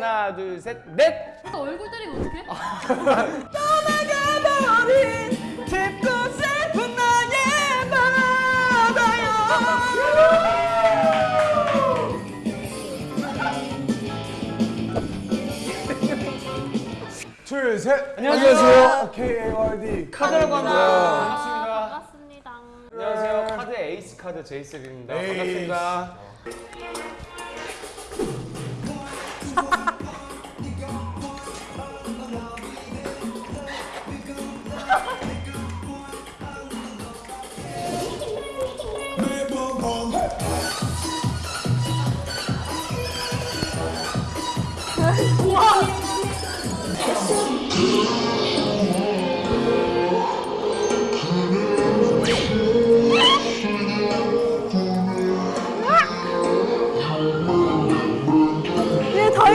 하나 둘 셋 넷. 얼굴 때리면 어떡해? 떠나가버린 깊고 슬픈 나의 바다요 둘, 셋. 안녕하세요. KARD 카드라고 합니다. 반갑습니다. 반갑습니다. 안녕하세요. 카드 에이스 카드 제이셉입니다. 에이스. 반갑습니다.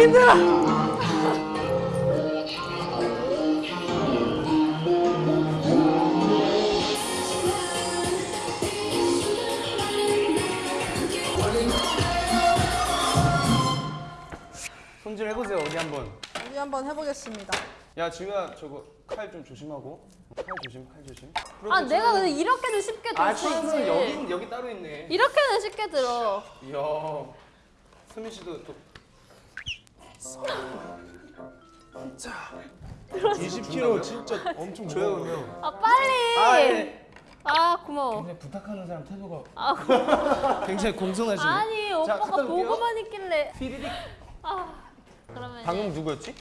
힘들어 손질 해보세요. 어디 한번. 우리 한번 해보겠습니다 야 지우야 저거 칼 좀 조심하고. 칼 조심, 칼 조심. 아 내가 근데 이렇게도 쉽게 아들수 처음은 있지. 여기 여기 따로 있네. 이렇게는 쉽게 들어. 이야. 수민 씨도 또 20kg 진짜 엄청 무거워요. 아 빨리. 아, 예. 아 고마워. 굉장히 부탁하는 사람 태도가 아 굉장히 공손하시네. 아니 오빠가 올게요. 보고만 있길래. 피리릭. 아 그러면 방금 누구였지?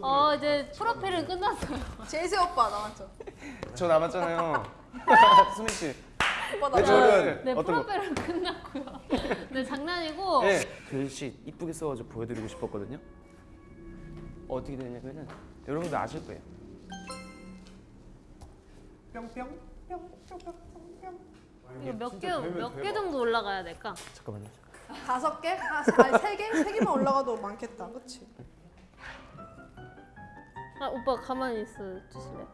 어 이제 프로필은 끝났어요. 제이세 오빠 남았죠? 저 남았잖아요. 수민 씨. 오빠 네? 저는 네 어떤 거? 프로필은 끝났고요. 네 장난이고. 네. 글씨 이쁘게 써가지고 보여드리고 싶었거든요. 어떻게 되냐면은 여러분들 아실 거예요. 뿅뿅. 이거 몇 개 몇 개 정도 올라가야 될까? 잠깐만요. 다섯 개? 아, 아니 세 개? 세 개만 올라가도 많겠다 그치? 아 오빠 가만히 있어 주실래?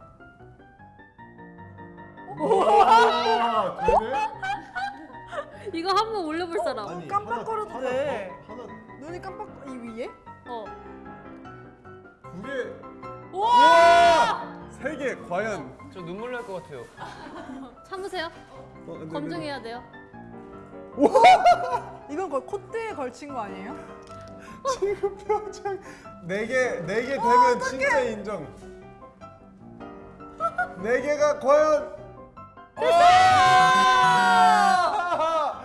아, 되네? 이거 한 번 올려볼 사람. 아니, 깜빡거려도 하나, 돼. 하나, 하나 눈이 깜빡 이 위에? 어. 두 개. 와! 세 개. 과연. 저 눈물 날 것 같아요. 참으세요. 어, 네, 네, 검증해야 돼요. 이건 거의 콧대에 걸친 거 아니에요? 지금 표정. 네 개, 네 개 되면 진짜 인정. 네 개가 과연.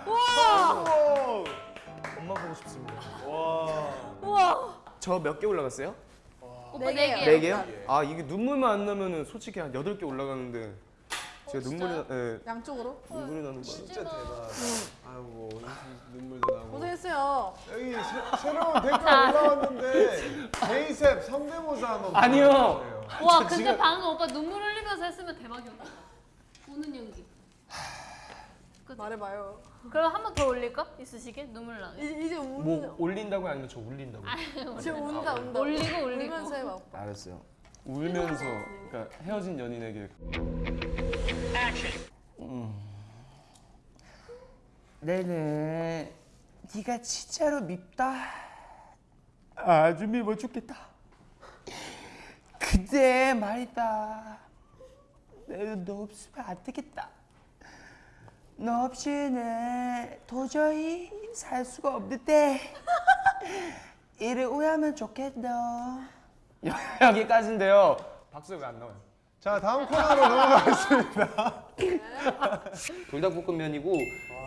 와! 엄마 보고 싶습니다. 와. 우와. 저몇 개 올라갔어요? 오빠 네네 개요. 개. 네 개요? 아 이게 눈물만 안 나면은 솔직히 한 여덟 개 올라가는데 제가 눈물이 나, 예, 양쪽으로? 눈물이 나는 거예요. 진짜 대박. 아이고 눈물도 나고. 고생했어요 여기 새, 새로운 댓글 올라왔는데 제이셉 성대모사 한번 아니요. 와저 근데 방금 오빠 눈물 흘리면서 했으면 대박이었다. 우는 연기. 말해봐요 그럼 한 번 더 올릴까? 있으시게 눈물 나게. 이, 이제 운, 뭐 올린다고 아니면 저 울린다고? 지금 운다 운다 올리고 올리고. 울면서 해봐 오빠 알았어요. 울면서 그러니까 헤어진 연인에게 음. 내는 네가 진짜로 밉다. 아주 미워 죽겠다. 근데 말이다. 내가 너 없으면 안 되겠다. 너 없이는 도저히 살 수가 없는데 이를 오해하면 좋겠다. 여기까지인데요. 박수 왜 안 나와요? 자 다음 코너로 넘어가겠습니다. 불닭볶음면이고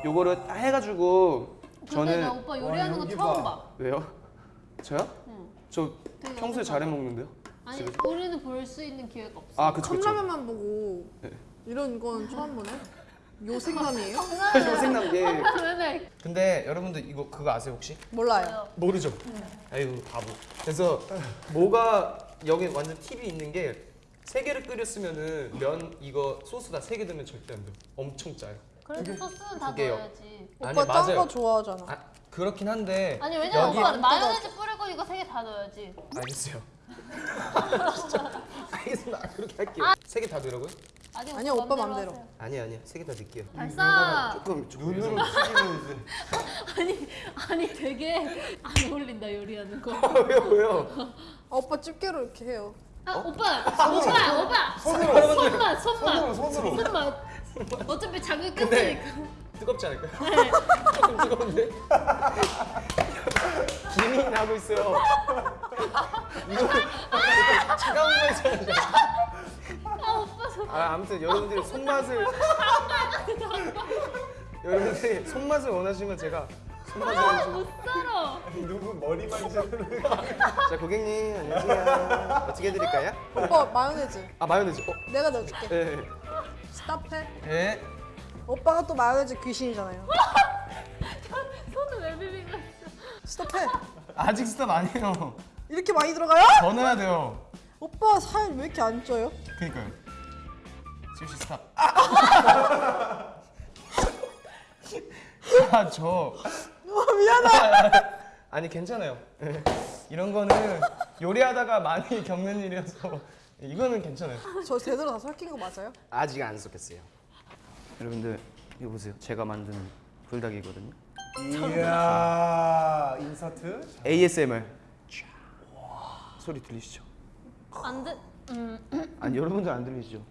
요거를 다 해가지고 나 저는 오빠 요리하는 와, 거 여기 처음 봐. 봐. 왜요? 저요? 응. 저 평소에 잘해 먹는데요? 아니 우리는 볼 수 있는 기회가 없어. 아 그쵸 그쵸. 컵라면만 보고 네. 이런 건 처음 보네 요생남이에요? 요생남 예. 그러네. 근데 여러분들 이거 그거 아세요 혹시? 몰라요 모르죠. 아이고 바보. 그래서 뭐가 여기 완전 팁이 있는 게 세 개를 끓였으면은 면 이거 소스 다 세 개 넣으면 절대 안 돼요. 엄청 짜요. 그래도 소스는 다. 넣어야지. 오빠 짠. 거 좋아하잖아 아 그렇긴 한데 아니 왜냐면 여기- 오빠 마요네즈 뿌리고 이거 세 개 다 넣어야지. 알겠어요. 진짜 알겠습니다. 그렇게 할게요. 세개 다 넣으라고요? 아니 아니야, 오빠 맘대로. 하세요. 아니야 아니야 세개 다 넣을게요. 발사. 조금 조금 눈으로 튀기면 이제 아니 아니 되게 안 어울린다 요리하는 거. 왜요 왜요? 아, 오빠 집게로 이렇게 해요. 아 오빠 오빠 오빠 손으로 손맛 손맛 손으로 손으로 손맛. 어차피 자극 근데 깼으니까. 뜨겁지 않을까요? 네. 조금 뜨거운데? 김이 나고 있어요. 이거 차가운 거 있잖아요. 아 오빠 손. 아 아무튼 여러분들이 손맛을 여러분들이 손맛을 원하시면 제가 손맛을 아 원하시면 못 살아. 누구 머리 만지는 자 고객님 안녕하세요. 어떻게 해드릴까요? 오빠 마요네즈. 아 마요네즈. 어? 내가 넣어줄게. 예. 스탑해. 예. 오빠가 또 마요네즈 귀신이잖아요. 손을 왜 있어? 스톱해. 아직 스탑 아니에요. 이렇게 많이 들어가요? 더 넣어야 돼요. 오빠 살 왜 이렇게 안 쪄요? 그니까요. 지우씨 스탑. 아 저. 어, 미안해. 아니 괜찮아요. 예. 이런 거는 요리하다가 많이 겪는 일이어서 이거는 괜찮아요. 저 제대로 다 설킨 거 맞아요? 아직 안 섞였어요. 여러분들 이거 보세요. 제가 만든 불닭이거든요. 이야 인서트 ASMR. 소리 들리시죠? 안 돼. 음. 아니 여러분들 안 들리시죠?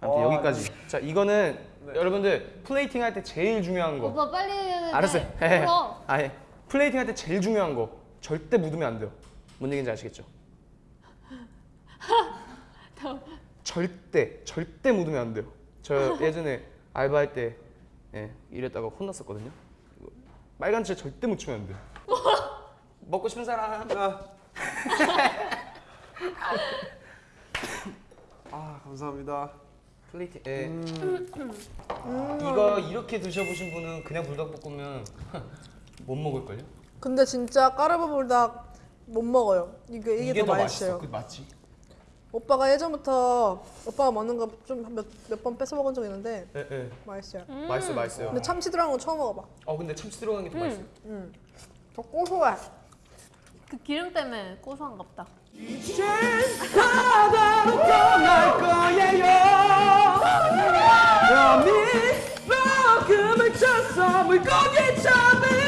아무튼 와, 여기까지. 자 이거는 여러분들 플레이팅 할 때 제일 중요한 거. 오빠 빨리. 알았어요. 해. 울어. 아예 플레이팅 할 때 제일 중요한 거 절대 묻으면 안 돼요. 뭔 얘기인지 아시겠죠? 절대 절대 묻으면 안 돼요. 저 예전에 알바할 때 예, 이랬다가 혼났었거든요. 이거 빨간 칠 절대 묻히면 안 돼요. 먹고 싶은 사람. 아 감사합니다 플레이팅. 예. 이거 이렇게 드셔보신 분은 그냥 불닭볶음면 못 먹을걸요? 근데 진짜 까르보 불닭 못 먹어요. 이게 이게, 더, 맛있어요. 그 맞지? 오빠가 예전부터 오빠가 먹는 거좀몇몇번 뺏어 먹은 적 있는데 예, 예. 맛있어요. 맛있어, 맛있어요. 근데 참치 들어간 건 처음 먹어봐. 어, 근데 참치 들어간 게더 맛있어. 더 고소해. 그 기름 때문에 고소한갑다. 떠날 거예요. 여미 볶음을 쳐서 물고기처럼